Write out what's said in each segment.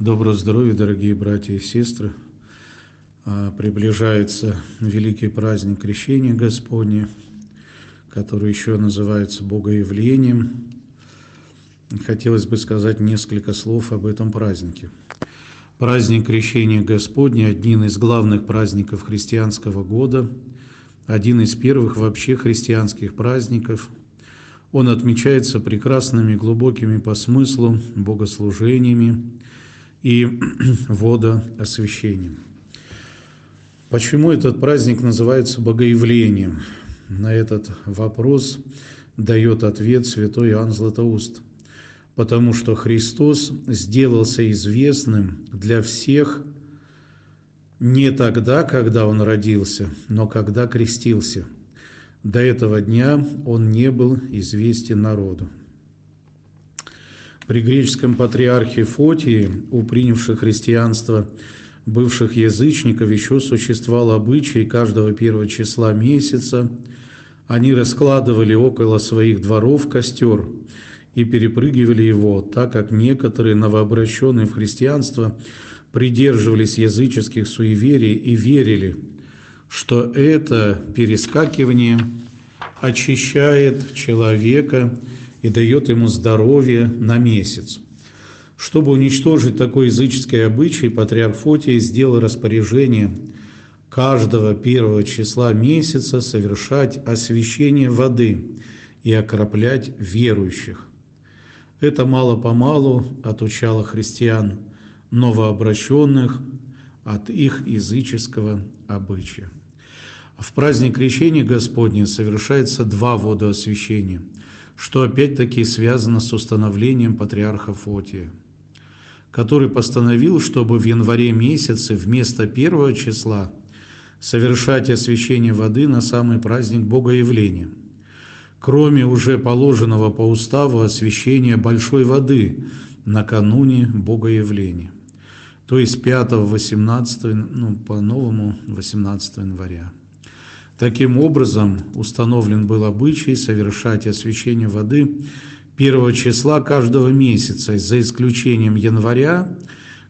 Доброго здоровья, дорогие братья и сестры. А, приближается великий праздник Крещения Господне, который еще называется Богоявлением. Хотелось бы сказать несколько слов об этом празднике. Праздник Крещения Господня – один из главных праздников христианского года, один из первых вообще христианских праздников. Он отмечается прекрасными, глубокими по смыслу богослужениями, и водоосвящением. Почему этот праздник называется Богоявлением? На этот вопрос дает ответ святой Иоанн Златоуст. Потому что Христос сделался известным для всех не тогда, когда Он родился, но когда крестился. До этого дня Он не был известен народу. При греческом патриархе Фотии, у принявших христианство бывших язычников, еще существовал обычай каждого первого числа месяца. Они раскладывали около своих дворов костер и перепрыгивали его, так как некоторые новообращенные в христианство придерживались языческих суеверий и верили, что это перескакивание очищает человека и дает ему здоровье на месяц. Чтобы уничтожить такой языческий обычай, патриарх Фотий сделал распоряжение каждого первого числа месяца совершать освящение воды и окроплять верующих. Это мало-помалу отучало христиан, новообращенных от их языческого обычая. В праздник Крещения Господня совершается два водоосвящения – что опять-таки связано с установлением патриарха Фотия, который постановил, чтобы в январе месяце вместо первого числа совершать освящение воды на самый праздник Богоявления, кроме уже положенного по уставу освящения большой воды накануне Богоявления, то есть 5-18, ну, по-новому 18 января. Таким образом, установлен был обычай совершать освящение воды первого числа каждого месяца, за исключением января,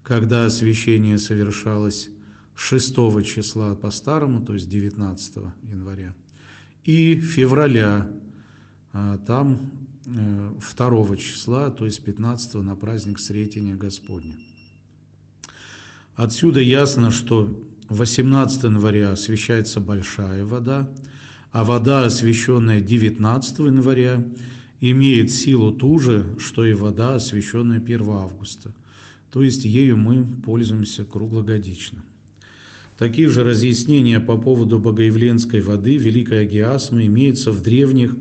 когда освящение совершалось 6 числа по-старому, то есть 19 января, и февраля, а там 2 э, числа, то есть 15 на праздник Сретения Господня. Отсюда ясно, что 18 января освещается большая вода, а вода, освященная 19 января, имеет силу ту же, что и вода, освященная 1 августа. То есть ею мы пользуемся круглогодично. Такие же разъяснения по поводу богоявленской воды Великой Агиасмы имеются в древних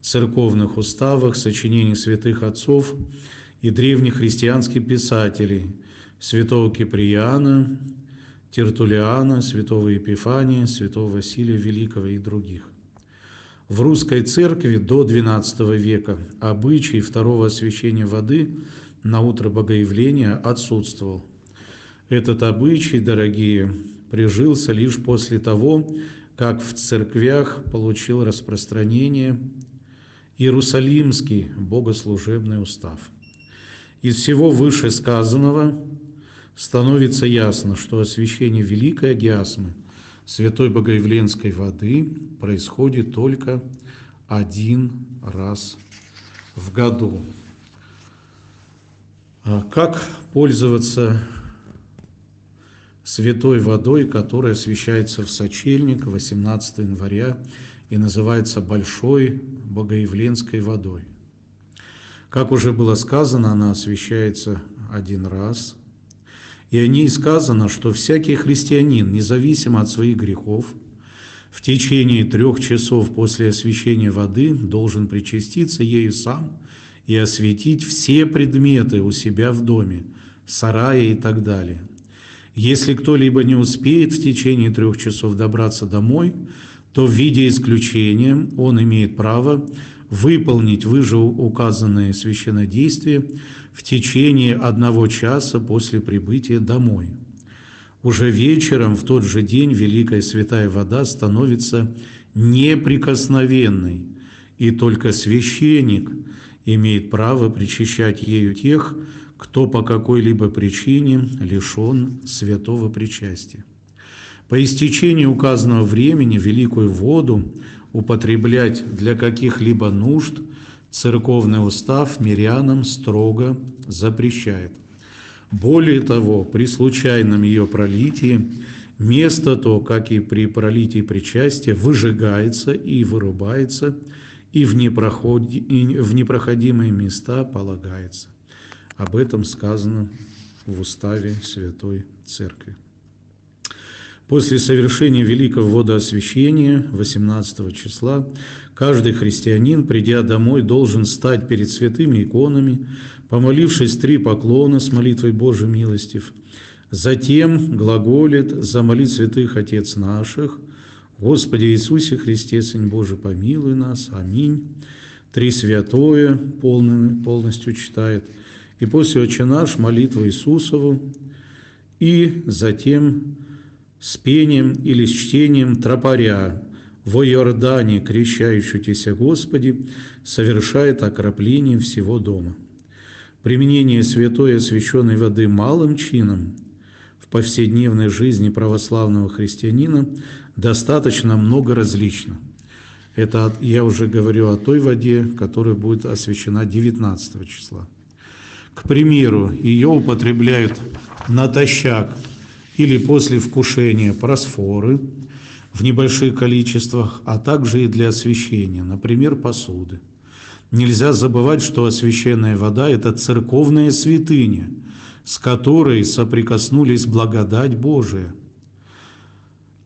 церковных уставах, сочинениях святых отцов и древних христианских писателей святого Киприана, Тертулиана, святого Епифания, святого Василия Великого и других. В русской церкви до XII века обычай второго освящения воды на утро Богоявления отсутствовал. Этот обычай, дорогие, прижился лишь после того, как в церквях получил распространение Иерусалимский богослужебный устав. Из всего вышесказанного становится ясно, что освящение Великой Агиасмы, Святой Богоявленской воды, происходит только один раз в году. А как пользоваться святой водой, которая освящается в сочельник 18 января и называется Большой Богоявленской водой? Как уже было сказано, она освящается один раз – и о ней сказано, что всякий христианин, независимо от своих грехов, в течение трех часов после освящения воды должен причаститься ею сам и осветить все предметы у себя в доме, сарае и так далее. Если кто-либо не успеет в течение трех часов добраться домой, то в виде исключения он имеет право выполнить выше указанные священнодействия в течение одного часа после прибытия домой. Уже вечером в тот же день Великая Святая Вода становится неприкосновенной, и только священник имеет право причащать ею тех, кто по какой-либо причине лишен святого причастия. По истечении указанного времени великую воду употреблять для каких-либо нужд церковный устав мирянам строго запрещает. Более того, при случайном ее пролитии место то, как и при пролитии причастия, выжигается и вырубается, и в, непроходи, и в непроходимые места полагается. Об этом сказано в уставе Святой Церкви. После совершения великого водоосвящения 18 числа каждый христианин, придя домой, должен стать перед святыми иконами, помолившись три поклона с молитвой Божией милостив. Затем глаголит «Замоли святых Отец наших», «Господи Иисусе Христе, Сын Божий, помилуй нас, аминь». Три святое полностью читает. И после «Отче наш» молитва Иисусову, и затем с пением или с чтением тропаря во Иордане, крещающийся Господи, совершает окропление всего дома. Применение святой освященной воды малым чином в повседневной жизни православного христианина достаточно много различно. Это я уже говорю о той воде, которая будет освящена 19 числа. К примеру, ее употребляют натощак – или после вкушения просфоры в небольших количествах, а также и для освещения, например, посуды. Нельзя забывать, что освященная вода – это церковная святыня, с которой соприкоснулись благодать Божия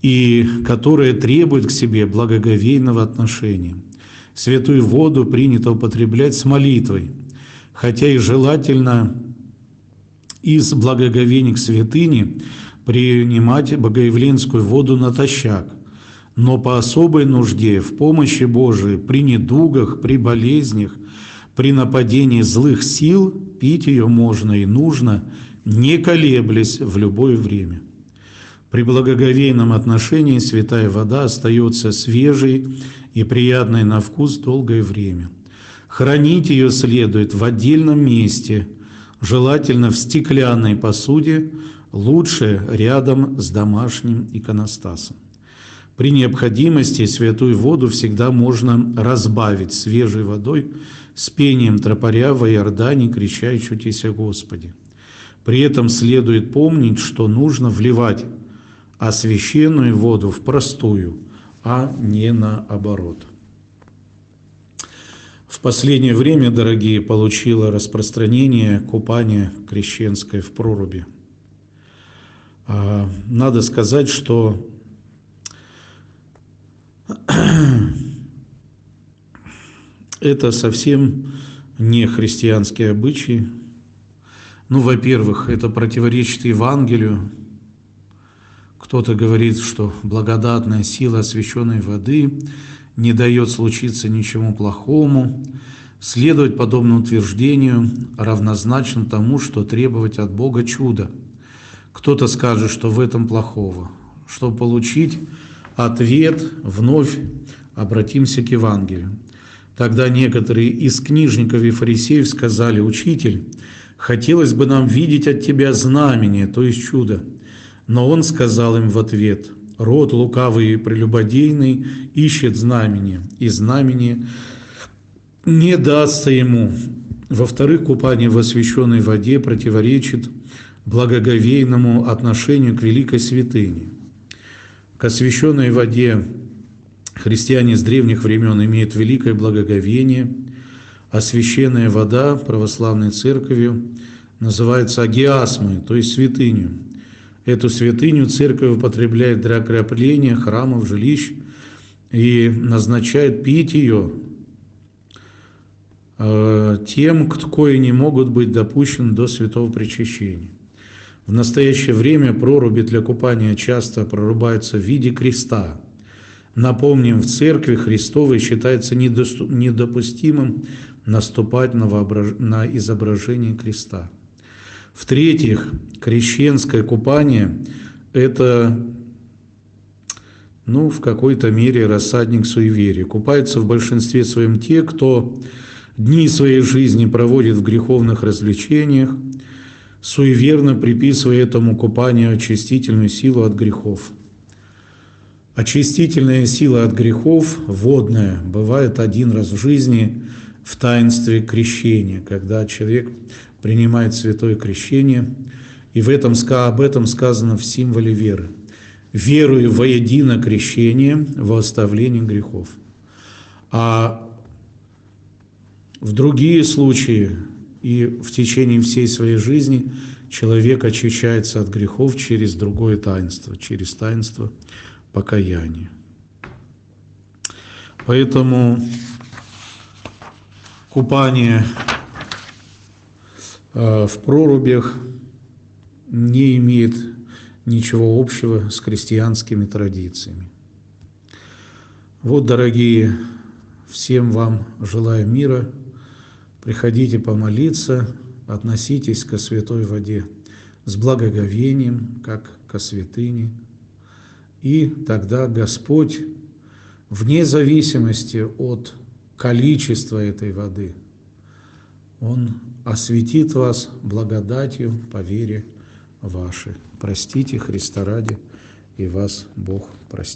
и которая требует к себе благоговейного отношения. Святую воду принято употреблять с молитвой, хотя и желательно из благоговения к святыне – принимать богоявленскую воду натощак, но по особой нужде, в помощи Божией, при недугах, при болезнях, при нападении злых сил пить ее можно и нужно, не колеблясь в любое время. При благоговейном отношении святая вода остается свежей и приятной на вкус долгое время. Хранить ее следует в отдельном месте, желательно в стеклянной посуде, лучше рядом с домашним иконостасом. При необходимости святую воду всегда можно разбавить свежей водой с пением тропаря в Иордане, кричащутися Господи. При этом следует помнить, что нужно вливать освященную воду в простую, а не наоборот. В последнее время, дорогие, получило распространение купание крещенское в проруби – надо сказать, что это совсем не христианские обычаи. Ну, во-первых, это противоречит Евангелию. Кто-то говорит, что благодатная сила освященной воды не дает случиться ничему плохому. Следовать подобному утверждению равнозначно тому, что требовать от Бога чуда – кто-то скажет, что в этом плохого. Чтобы получить ответ, вновь обратимся к Евангелию. Тогда некоторые из книжников и фарисеев сказали, «Учитель, хотелось бы нам видеть от тебя знамение, то есть чудо». Но он сказал им в ответ, «Род лукавый и прелюбодейный ищет знамение, и знамение не дастся ему». Во-вторых, купание в освященной воде противоречит благоговейному отношению к великой святыне. К освященной воде христиане с древних времен имеют великое благоговение, а священная вода православной церковью называется агиасмой, то есть святыню. Эту святыню церковь употребляет для окрепления храмов, жилищ и назначает пить ее э, тем, кто не могут быть допущены до святого причащения. В настоящее время проруби для купания часто прорубаются в виде креста. Напомним, в церкви Христовой считается недопустимым наступать на, воображ... на изображение креста. В-третьих, крещенское купание – это ну, в какой-то мере рассадник суеверия. Купаются в большинстве своем те, кто дни своей жизни проводит в греховных развлечениях, суеверно приписывая этому купанию очистительную силу от грехов. Очистительная сила от грехов, водная, бывает один раз в жизни в таинстве крещения, когда человек принимает святое крещение, и в этом, об этом сказано в символе веры. «Верую во едино крещение, во оставление грехов». А в другие случаи и в течение всей своей жизни человек очищается от грехов через другое таинство, через таинство покаяния. Поэтому купание э, в прорубях не имеет ничего общего с христианскими традициями. Вот, дорогие, всем вам желаю мира – Приходите помолиться, относитесь ко святой воде с благоговением, как ко святыне. И тогда Господь, вне зависимости от количества этой воды, Он осветит вас благодатью по вере вашей. Простите Христа ради, и вас Бог простит.